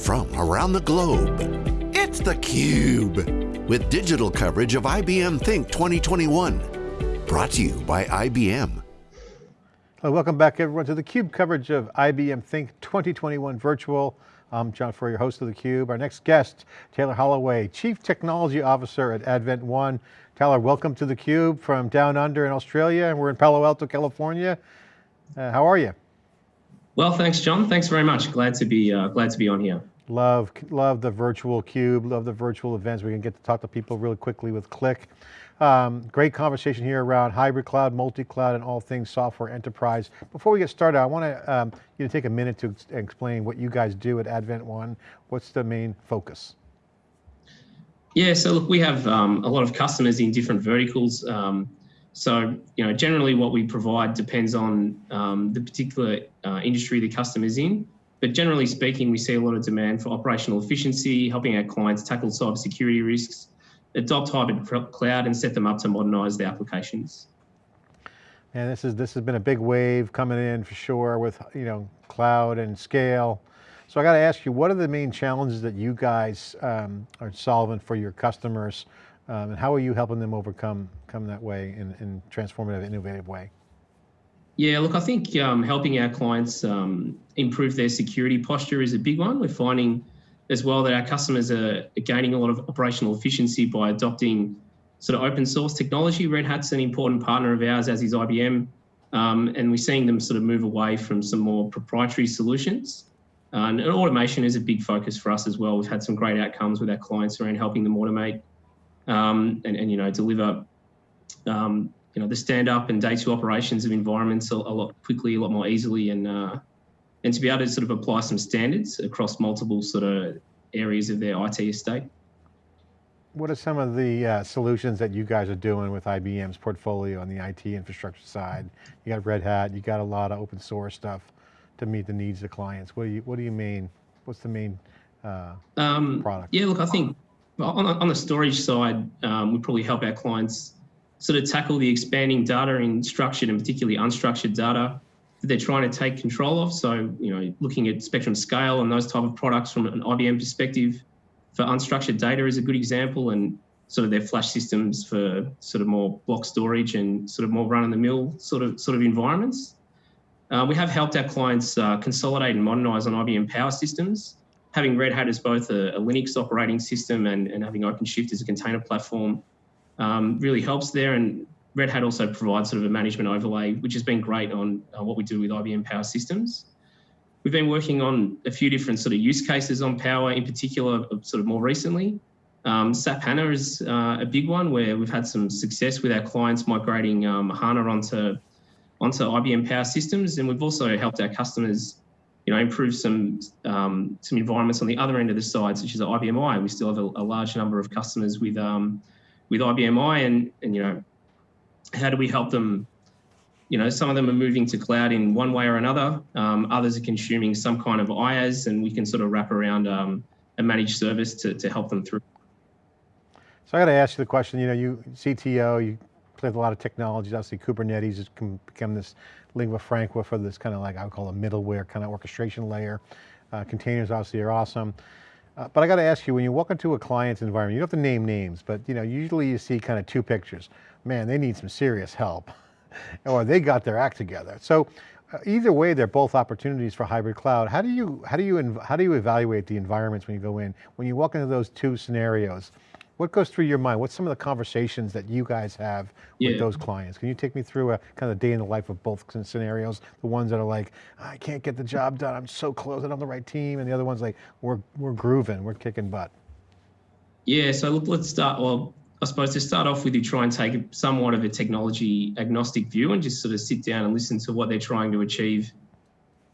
from around the globe. It's theCUBE, with digital coverage of IBM Think 2021. Brought to you by IBM. Hello, welcome back everyone to theCUBE coverage of IBM Think 2021 Virtual. I'm John Furrier, your host of theCUBE. Our next guest, Taylor Holloway, Chief Technology Officer at Advent One. Taylor, welcome to theCUBE from down under in Australia, and we're in Palo Alto, California. Uh, how are you? Well, thanks, John. Thanks very much. Glad to be uh, glad to be on here. Love, love the virtual cube. Love the virtual events. We can get to talk to people really quickly with Click. Um, great conversation here around hybrid cloud, multi-cloud, and all things software enterprise. Before we get started, I want to um, you to take a minute to explain what you guys do at Advent One. What's the main focus? Yeah, so look, we have um, a lot of customers in different verticals. So, you know, generally what we provide depends on um, the particular uh, industry the customer's in. But generally speaking, we see a lot of demand for operational efficiency, helping our clients tackle cybersecurity risks, adopt hybrid cloud and set them up to modernize their applications. And this is this has been a big wave coming in for sure with you know cloud and scale. So I got to ask you, what are the main challenges that you guys um, are solving for your customers um, and how are you helping them overcome come that way in, in transformative, innovative way? Yeah, look, I think um, helping our clients um, improve their security posture is a big one. We're finding as well that our customers are gaining a lot of operational efficiency by adopting sort of open source technology. Red Hat's an important partner of ours, as is IBM, um, and we're seeing them sort of move away from some more proprietary solutions. Uh, and automation is a big focus for us as well. We've had some great outcomes with our clients around helping them automate um, and, and, you know, deliver, um, you know, the stand up and day two operations of environments a, a lot quickly, a lot more easily, and uh, and to be able to sort of apply some standards across multiple sort of areas of their IT estate. What are some of the uh, solutions that you guys are doing with IBM's portfolio on the IT infrastructure side? You got Red Hat, you got a lot of open source stuff to meet the needs of clients. What do you What do you mean? What's the main uh, um, product? Yeah, look, I think on, on the storage side, um, we probably help our clients sort of tackle the expanding data in structured and particularly unstructured data that they're trying to take control of. So, you know, looking at spectrum scale and those type of products from an IBM perspective for unstructured data is a good example and sort of their flash systems for sort of more block storage and sort of more run of the mill sort of sort of environments. Uh, we have helped our clients uh, consolidate and modernize on IBM Power Systems having Red Hat as both a, a Linux operating system and, and having OpenShift as a container platform um, really helps there. And Red Hat also provides sort of a management overlay, which has been great on uh, what we do with IBM Power Systems. We've been working on a few different sort of use cases on Power, in particular, uh, sort of more recently. Um, SAP HANA is uh, a big one where we've had some success with our clients migrating um, HANA onto, onto IBM Power Systems. And we've also helped our customers you know, improve some um, some environments on the other end of the side, such as IBMi. We still have a, a large number of customers with um, with IBMi, and and you know, how do we help them? You know, some of them are moving to cloud in one way or another. Um, others are consuming some kind of IaaS, and we can sort of wrap around um, a managed service to to help them through. So I got to ask you the question. You know, you CTO, you play with a lot of technologies. Obviously, Kubernetes has become this lingua franca for this kind of like, I would call a middleware kind of orchestration layer. Uh, containers obviously are awesome. Uh, but I got to ask you, when you walk into a client's environment, you don't have to name names, but you know, usually you see kind of two pictures. Man, they need some serious help. or they got their act together. So uh, either way, they're both opportunities for hybrid cloud. How do you, how do you, how do you evaluate the environments when you go in? When you walk into those two scenarios, what goes through your mind? What's some of the conversations that you guys have yeah. with those clients? Can you take me through a kind of day in the life of both scenarios? The ones that are like, I can't get the job done, I'm so close, I'm on the right team, and the other ones like, we're, we're grooving, we're kicking butt. Yeah, so look, let's start, well, I suppose to start off with, you try and take somewhat of a technology agnostic view and just sort of sit down and listen to what they're trying to achieve,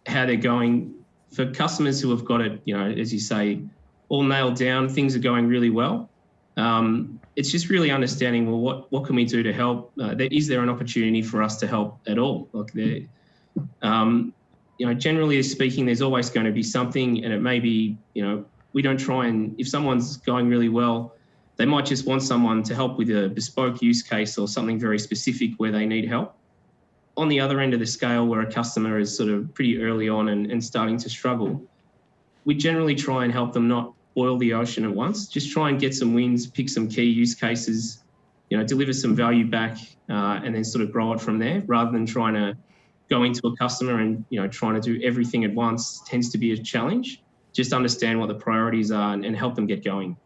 how they're going. For customers who have got it, you know, as you say, all nailed down, things are going really well um, it's just really understanding well what what can we do to help? Uh, there, is there an opportunity for us to help at all? Like um, you know generally speaking there's always going to be something and it may be you know we don't try and if someone's going really well they might just want someone to help with a bespoke use case or something very specific where they need help. On the other end of the scale where a customer is sort of pretty early on and, and starting to struggle we generally try and help them not boil the ocean at once. Just try and get some wins, pick some key use cases, you know, deliver some value back, uh, and then sort of grow it from there, rather than trying to go into a customer and you know trying to do everything at once tends to be a challenge. Just understand what the priorities are and, and help them get going.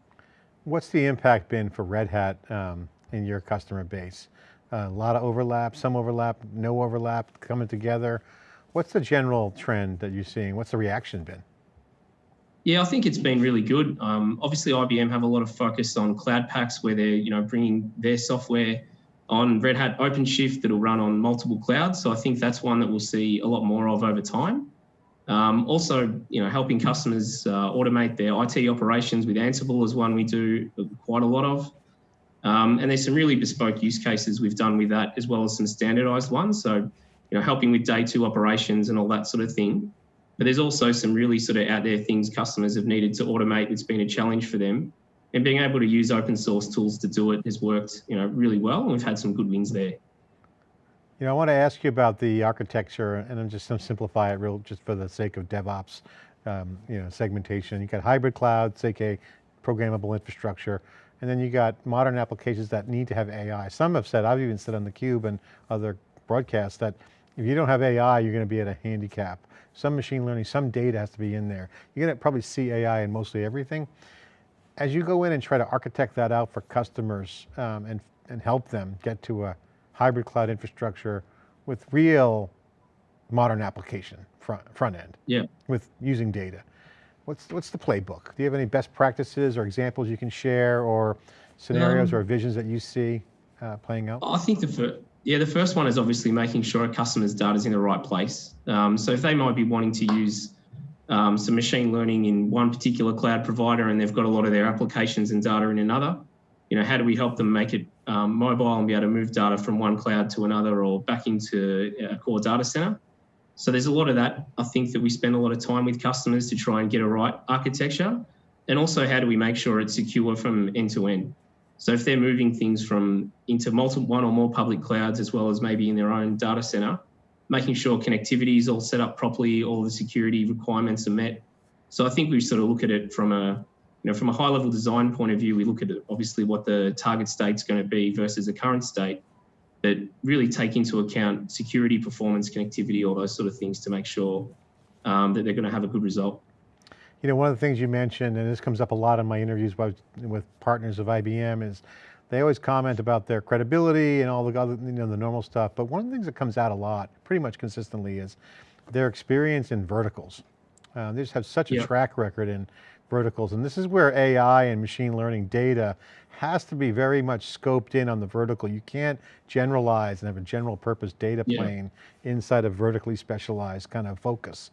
What's the impact been for Red Hat um, in your customer base? Uh, a lot of overlap, some overlap, no overlap, coming together. What's the general trend that you're seeing? What's the reaction been? Yeah, I think it's been really good. Um, obviously, IBM have a lot of focus on Cloud Paks where they're you know bringing their software on Red Hat OpenShift that'll run on multiple clouds. So I think that's one that we'll see a lot more of over time. Um, also, you know, helping customers uh, automate their IT operations with Ansible is one we do quite a lot of. Um, and there's some really bespoke use cases we've done with that, as well as some standardized ones. So, you know, helping with day two operations and all that sort of thing. But there's also some really sort of out there things customers have needed to automate that's been a challenge for them. And being able to use open source tools to do it has worked, you know, really well. And we've had some good wins there. You know, I want to ask you about the architecture and I'm just to simplify it real just for the sake of DevOps, um, you know, segmentation. You got hybrid cloud, CK, programmable infrastructure, and then you got modern applications that need to have AI. Some have said, I've even said on theCUBE and other broadcasts that if you don't have AI, you're going to be at a handicap. Some machine learning, some data has to be in there. You're going to probably see AI in mostly everything. As you go in and try to architect that out for customers um, and, and help them get to a hybrid cloud infrastructure with real modern application front, front end, yeah. with using data. What's, what's the playbook? Do you have any best practices or examples you can share or scenarios um, or visions that you see uh, playing out? I think the yeah, the first one is obviously making sure a customer's data is in the right place. Um, so if they might be wanting to use um, some machine learning in one particular cloud provider and they've got a lot of their applications and data in another, you know, how do we help them make it um, mobile and be able to move data from one cloud to another or back into a core data center? So there's a lot of that. I think that we spend a lot of time with customers to try and get a right architecture. And also, how do we make sure it's secure from end to end? So if they're moving things from into multiple one or more public clouds, as well as maybe in their own data center, making sure connectivity is all set up properly, all the security requirements are met. So I think we sort of look at it from a you know, from a high level design point of view, we look at obviously what the target state's going to be versus the current state, but really take into account security, performance, connectivity, all those sort of things to make sure um, that they're going to have a good result. You know, one of the things you mentioned, and this comes up a lot in my interviews with partners of IBM is they always comment about their credibility and all the other, you know, the normal stuff. But one of the things that comes out a lot, pretty much consistently is their experience in verticals. Uh, they just have such a track record in verticals. And this is where AI and machine learning data has to be very much scoped in on the vertical. You can't generalize and have a general purpose data plane yeah. inside a vertically specialized kind of focus.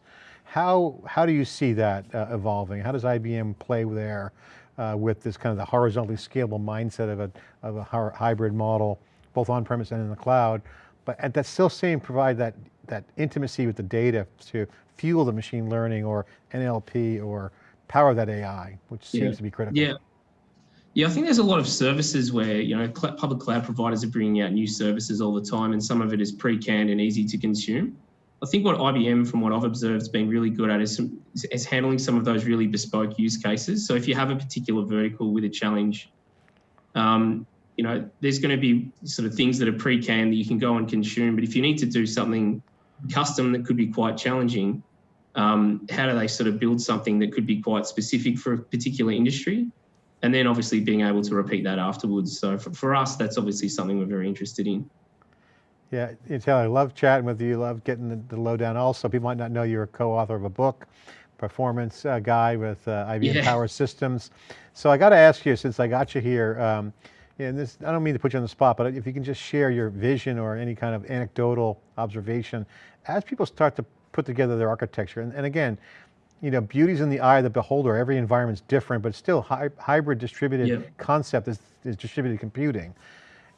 How, how do you see that uh, evolving? How does IBM play there uh, with this kind of the horizontally scalable mindset of a, of a hybrid model, both on-premise and in the cloud, but at that still same provide that, that intimacy with the data to fuel the machine learning or NLP or power that AI, which seems yeah. to be critical. Yeah. Yeah, I think there's a lot of services where, you know, public cloud providers are bringing out new services all the time, and some of it is pre-canned and easy to consume. I think what IBM, from what I've observed, has been really good at is, some, is handling some of those really bespoke use cases. So if you have a particular vertical with a challenge, um, you know, there's going to be sort of things that are pre-canned that you can go and consume. But if you need to do something custom that could be quite challenging, um, how do they sort of build something that could be quite specific for a particular industry? And then obviously being able to repeat that afterwards. So for, for us, that's obviously something we're very interested in. Yeah, Taylor, I love chatting with you, love getting the, the lowdown. Also, people might not know you're a co-author of a book, performance uh, guy with uh, IBM yeah. Power Systems. So I got to ask you, since I got you here, um, and this, I don't mean to put you on the spot, but if you can just share your vision or any kind of anecdotal observation, as people start to put together their architecture. And, and again, you know, beauty's in the eye of the beholder. Every environment's different, but still hy hybrid distributed yeah. concept is, is distributed computing.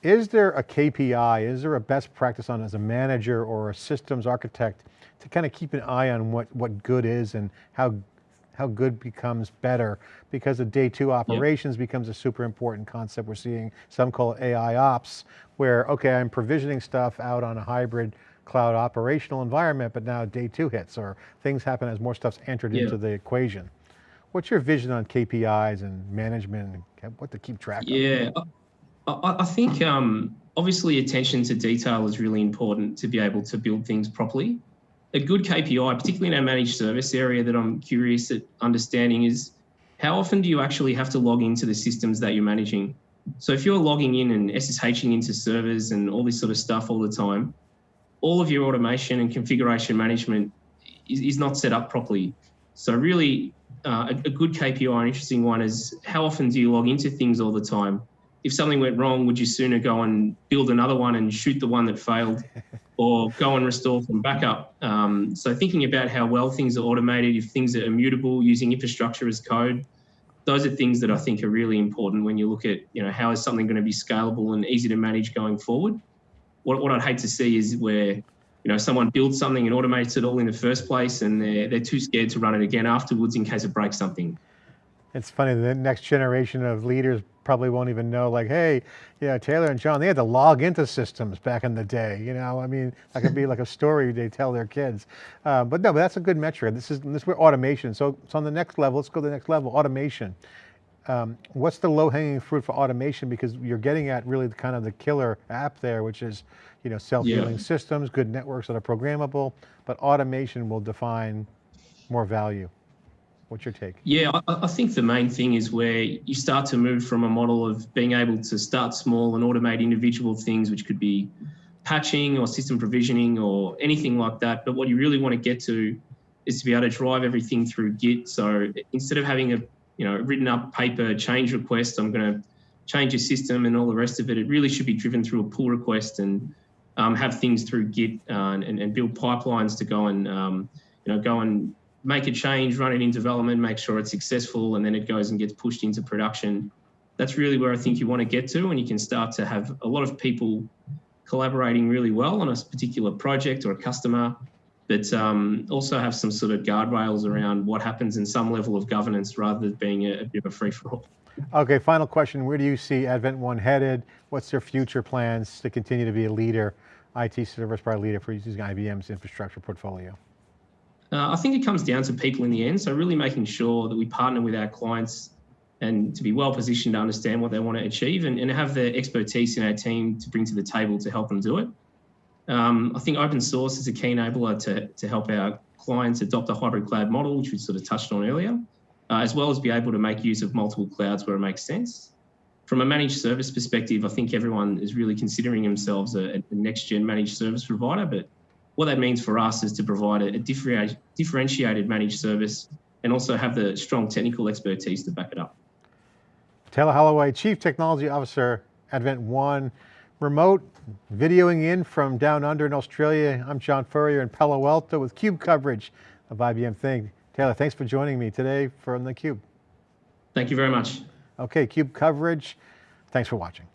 Is there a KPI, is there a best practice on as a manager or a systems architect to kind of keep an eye on what, what good is and how, how good becomes better? Because the day two operations yeah. becomes a super important concept. We're seeing, some call it AI ops, where, okay, I'm provisioning stuff out on a hybrid cloud operational environment, but now day two hits or things happen as more stuff's entered yeah. into the equation. What's your vision on KPIs and management and what to keep track of? Yeah, I, I think um, obviously attention to detail is really important to be able to build things properly. A good KPI, particularly in our managed service area that I'm curious at understanding is how often do you actually have to log into the systems that you're managing? So if you're logging in and SSHing into servers and all this sort of stuff all the time, all of your automation and configuration management is, is not set up properly. So really uh, a, a, good KPI, an interesting one is how often do you log into things all the time? If something went wrong, would you sooner go and build another one and shoot the one that failed or go and restore from backup? Um, so thinking about how well things are automated, if things are immutable, using infrastructure as code, those are things that I think are really important when you look at, you know, how is something going to be scalable and easy to manage going forward? What, what I'd hate to see is where you know, someone builds something and automates it all in the first place and they're, they're too scared to run it again afterwards in case it breaks something. It's funny, the next generation of leaders probably won't even know like, hey, yeah, Taylor and John, they had to log into systems back in the day. You know, I mean, that could be like a story they tell their kids. Uh, but no, but that's a good metric. This is, this is where automation. So, so on the next level, let's go to the next level, automation. Um, what's the low hanging fruit for automation? Because you're getting at really the, kind of the killer app there, which is you know, self-healing yeah. systems, good networks that are programmable, but automation will define more value. What's your take? Yeah, I, I, think the main thing is where you start to move from a model of being able to start small and automate individual things, which could be patching or system provisioning or anything like that. But what you really want to get to is to be able to drive everything through Git. So instead of having a you know written up paper change request, I'm going to change your system and all the rest of it. It really should be driven through a pull request and um, have things through Git uh, and, and, build pipelines to go and um, you know go and make a change, run it in development, make sure it's successful, and then it goes and gets pushed into production. That's really where I think you want to get to, and you can start to have a lot of people collaborating really well on a particular project or a customer, but um, also have some sort of guardrails around what happens in some level of governance rather than being a, a bit of a free for all. Okay, final question. Where do you see Advent One headed? What's their future plans to continue to be a leader IT service provider leader for using IBM's infrastructure portfolio? Uh, I think it comes down to people in the end. So really making sure that we partner with our clients and to be well positioned to understand what they want to achieve and, and have the expertise in our team to bring to the table to help them do it. Um, I think open source is a key enabler to, to help our clients adopt a hybrid cloud model, which we sort of touched on earlier, uh, as well as be able to make use of multiple clouds where it makes sense from a managed service perspective, I think everyone is really considering themselves a, a next gen managed service provider. But what that means for us is to provide a, a differentiated managed service and also have the strong technical expertise to back it up. Taylor Holloway, Chief Technology Officer, Advent One, remote videoing in from down under in Australia. I'm John Furrier in Palo Alto with CUBE coverage of IBM Think. Taylor, thanks for joining me today from the Cube. Thank you very much. Okay, CUBE coverage. Thanks for watching.